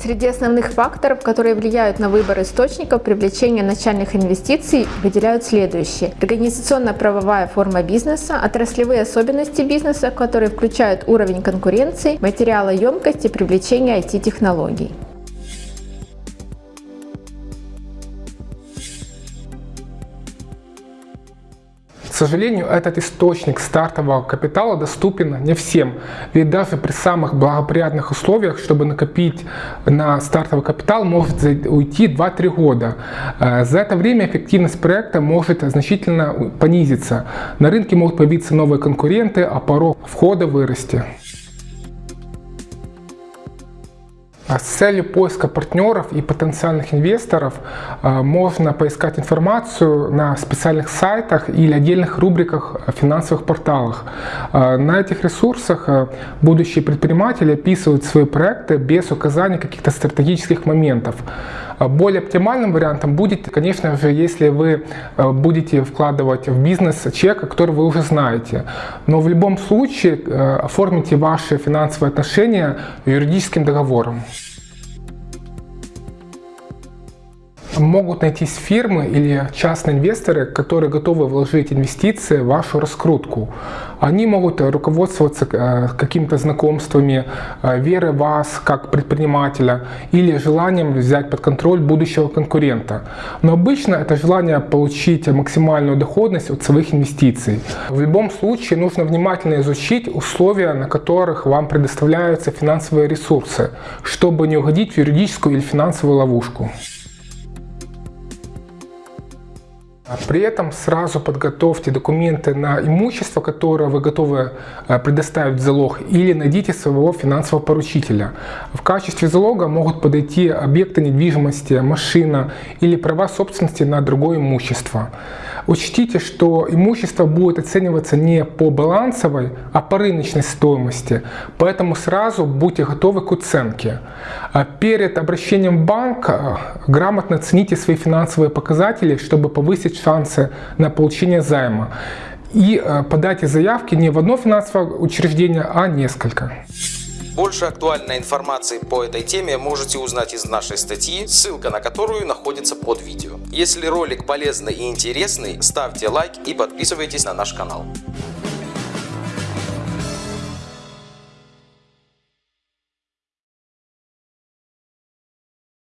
Среди основных факторов, которые влияют на выбор источников привлечения начальных инвестиций, выделяют следующие. Организационно-правовая форма бизнеса, отраслевые особенности бизнеса, которые включают уровень конкуренции, материалоемкость и привлечение IT-технологий. Сожалению, этот источник стартового капитала доступен не всем. Ведь даже при самых благоприятных условиях, чтобы накопить на стартовый капитал, может уйти 2-3 года. Э, за это время эффективность проекта может значительно понизиться. На рынке могут появиться новые конкуренты, а порог входа вырасти. С целью поиска партнеров и потенциальных инвесторов а, можно поискать информацию на специальных сайтах или отдельных рубриках в финансовых порталах. А, на этих ресурсах будущие предприниматели описывают свои проекты без указания каких-то стратегических моментов. Более оптимальным вариантом будет, конечно же, если вы будете вкладывать в бизнес чека, который вы уже знаете. Но в любом случае оформите ваши финансовые отношения юридическим договором. Могут найтись фирмы или частные инвесторы, которые готовы вложить инвестиции в вашу раскрутку. Они могут руководствоваться э, какими-то знакомствами, э, верой в вас как предпринимателя или желанием взять под контроль будущего конкурента. Но обычно это желание получить максимальную доходность от своих инвестиций. В любом случае нужно внимательно изучить условия, на которых вам предоставляются финансовые ресурсы, чтобы не угодить в юридическую или финансовую ловушку. При этом сразу подготовьте документы на имущество, которое вы готовы э, предоставить в залог, или найдите своего финансового поручителя. В качестве залога могут подойти объекты недвижимости, машина или права собственности на другое имущество. Учтите, что имущество будет оцениваться не по балансовой, а по рыночной стоимости, поэтому сразу будьте готовы к оценке. А перед обращением в банк э, грамотно оцените свои финансовые показатели, чтобы повысить шансы на получение займа. И э, подайте заявки не в одно финансовое учреждение, а несколько. Больше актуальной информации по этой теме можете узнать из нашей статьи, ссылка на которую находится под видео. Если ролик полезный и интересный, ставьте лайк и подписывайтесь на наш канал.